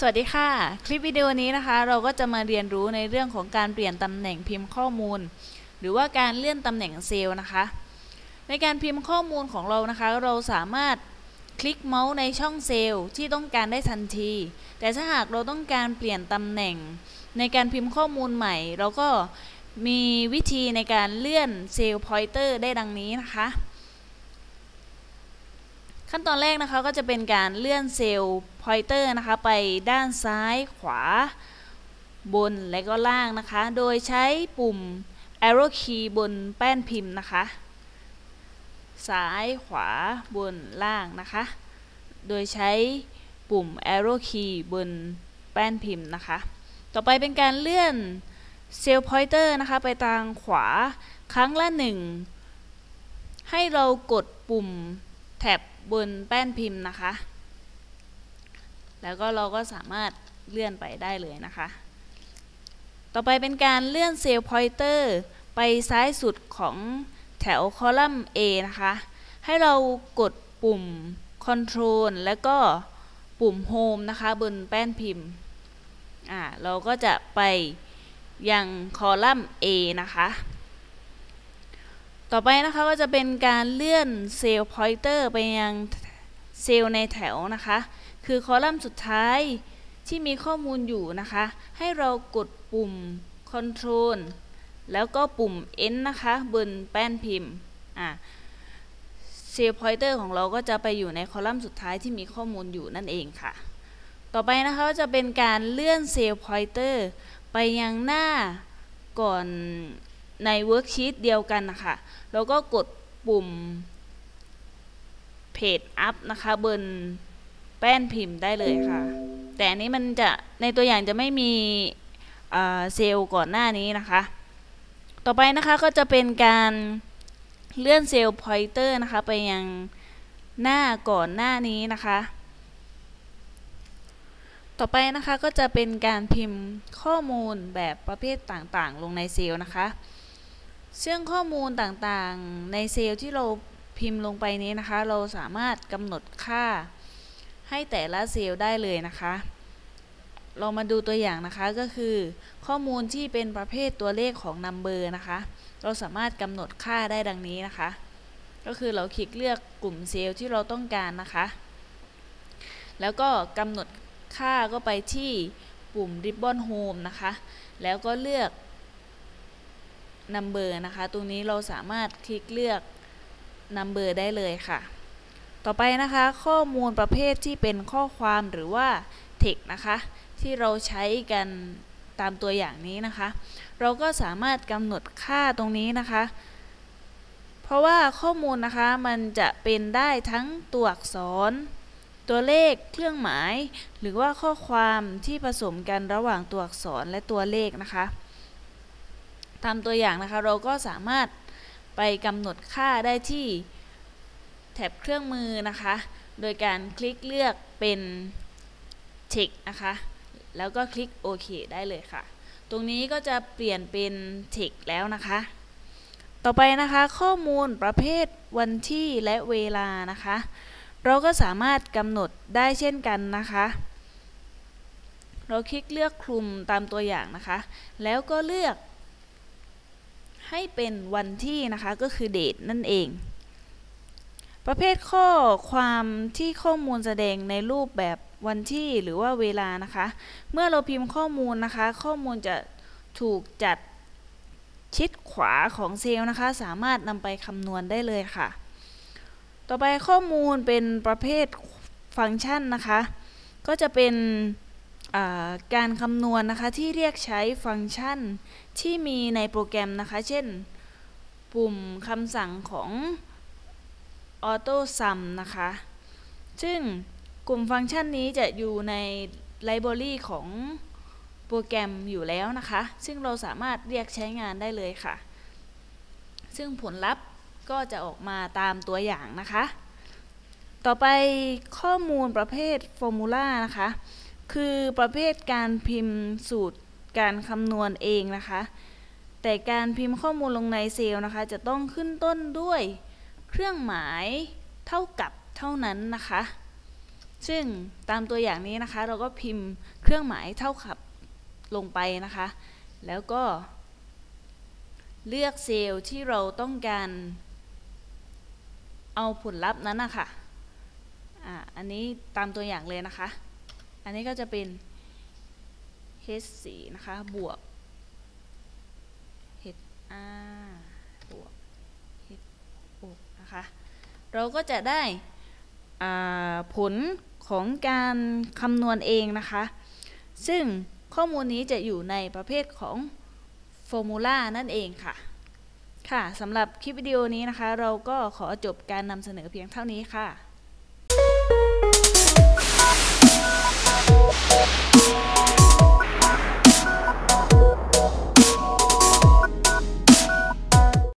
สวัสดีค่ะ คลิปวิดีโอนี้นะคะ เราก็จะมาเรียนรู้ในเรื่องของการเปลี่ยนตำแหน่งพิมพ์ข้อมูล หรือว่าการเลื่อนตำแหน่งเซลล์นะคะ ในการพิมพ์ข้อมูลของเรานะคะ เราสามารถคลิกเมาส์ในช่องเซลล์ที่ต้องการได้ทันที แต่ถ้าหากเราต้องการเปลี่ยนตำแหน่ง ในการพิมพ์ข้อมูลใหม่ เราก็มีวิธีในการเลื่อน cell pointer ได้ดังนี้นะคะ ขั้นตอนแรกนะคะก็จะเป็นการเลื่อน cell pointer นะคะไปด้านซ้ายขวา บนและก็ล่างนะคะ โดยใช้ปุ่ม arrow key บนแป้นพิมพ์นะคะ ซ้ายขวาบนล่างนะคะ โดยใช้ปุ่ม arrow key บนแป้นพิมพ์นะคะ ต่อไปเป็นการเลื่อน cell pointer นะคะไปทางขวาครั้งละหนึ่งให้เรากดปุ่ม ท็บบนแป้นพิมพ์นะคะ แล้วก็เราก็สามารถเลื่อนไปได้เลยนะคะ ต่อไปเป็นการเลื่อนเซลล์พอยเตอร์ไปซ้ายสุดของแถวคอลัมน์ A นะคะ ให้เรากดปุ่ม Control แล้วก็ปุ่ม Home นะคะบนแป้นพิมพ์ อ่า เราก็จะไปยังคอลัมน์ A นะคะ ต่อไปนะคะก็จะเป็นการเลื่อนเซลล์พอยเตอร์ไปยังเซลล์ในแถวนะคะ คือคอลัมน์สุดท้ายที่มีข้อมูลอยู่นะคะ ให้เรากดปุ่ม Control แล้วก็ปุ่ม End นะคะบนแป้นพิมพ์อ่าเซลล์พอยเตอร์ของเราก็จะไปอยู่ในคอลัมน์สุดท้ายที่มีข้อมูลอยู่นั่นเองค่ะ ต่อไปนะคะก็จะเป็นการเลื่อน cell pointer ไปยังหน้าก่อน ใน worksheet เดียวกันนะคะแล้วก็กดปุ่ม page up นะคะบนแป้นพิมพ์ได้เลยค่ะ แต่อันนี้มันจะในตัวอย่างจะไม่มีเซลล์ก่อนหน้านี้นะคะ ต่อไปนะคะก็จะเป็นการเลื่อน cell pointer นะคะไปยังหน้าก่อนหน้านี้นะคะ ต่อไปนะคะก็จะเป็นการพิมพ์ข้อมูลแบบประเภทต่างๆ ลงในเซลล์นะคะ ซึ่งข้อมูลต่างๆ ในเซลล์ที่เราพิมพ์ลงไปนี้นะคะ เราสามารถกำหนดค่าให้แต่ละเซลล์ได้เลยนะคะ เรามาดูตัวอย่างนะคะก็คือ ข้อมูลที่เป็นประเภทตัวเลขของนัมเบอร์นะคะ เราสามารถกำหนดค่าได้ดังนี้นะคะ ก็คือเราคลิกเลือกกลุ่มเซลล์ที่เราต้องการนะคะ แล้วก็กำหนดค่าก็ไปที่ปุ่ม Ribbon Home นะคะ แล้วก็เลือก Number นะคะ ตรงนี้เราสามารถคลิกเลือก Number ได้เลยค่ะ ต่อไปนะคะ ข้อมูลประเภทที่เป็นข้อความหรือว่า text นะคะ ที่เราใช้กันตามตัวอย่างนี้นะคะ เราก็สามารถกำหนดค่าตรงนี้นะคะ เพราะว่าข้อมูลนะคะมันจะเป็นได้ทั้งตัวอักษร ตัวเลขเครื่องหมาย หรือว่าข้อความที่ผสมกันระหว่างตัวอักษรและตัวเลขนะคะ ตามตัวอย่างนะคะ เราก็สามารถไปกำหนดค่าได้ที่แท็บเครื่องมือนะคะ โดยการคลิกเลือกเป็น Check นะคะ แล้วก็คลิกโอเคได้เลยค่ะ ตรงนี้ก็จะเปลี่ยนเป็น Check แล้วนะคะ ต่อไปนะคะข้อมูลประเภทวันที่และเวลานะคะ เราก็สามารถกำหนดได้เช่นกันนะคะเราคลิกเลือกคลุมตามตัวอย่างนะคะ แล้วก็เลือก ให้เป็นวันที่นะคะก็คือเดทนั่นเอง ประเภทข้อความที่ข้อมูลแสดงในรูปแบบวันที่หรือว่าเวลานะคะ เมื่อเราพิมพ์ข้อมูลนะคะ ข้อมูลจะถูกจัดชิดขวาของเซลล์นะคะ สามารถนำไปคำนวณได้เลยค่ะ ต่อไปข้อมูลเป็นประเภทฟังก์ชันนะคะ ก็จะเป็น การคำนวณนะคะที่เรียกใช้ฟังก์ชันที่มีในโปรแกรมนะคะ เช่น ปุ่มคำสั่งของ Auto Sum นะคะ ซึ่งกลุ่มฟังก์ชันนี้จะอยู่ในไลบรารีของโปรแกรมอยู่แล้วนะคะ ซึ่งเราสามารถเรียกใช้งานได้เลยค่ะ ซึ่งผลลัพธ์ก็จะออกมาตามตัวอย่างนะคะ ต่อไปข้อมูลประเภทฟอร์มูลานะคะ คือประเภทการพิมพ์สูตรการคำนวณเองนะคะ แต่การพิมพ์ข้อมูลลงในเซลล์นะคะ จะต้องขึ้นต้นด้วยเครื่องหมายเท่ากับเท่านั้นนะคะ ซึ่งตามตัวอย่างนี้นะคะ เราก็พิมพ์เครื่องหมายเท่ากับลงไปนะคะ แล้วก็ เลือกเซลล์ที่เราต้องการ เอาผลลัพธ์นั้นนะคะอ่าอันนี้ตามตัวอย่างเลยนะคะ อันนี้ก็จะเป็น H4 นะคะ บวก HR บวก H6 นะคะ เราก็จะได้ผลของการคำนวณเองนะคะ ซึ่งข้อมูลนี้จะอยู่ในประเภทของ Formula นั่นเองค่ะ ค่ะสำหรับคลิปวิดีโอนี้นะคะ เราก็ขอจบการนำเสนอเพียงเท่านี้ค่ะ Thank you.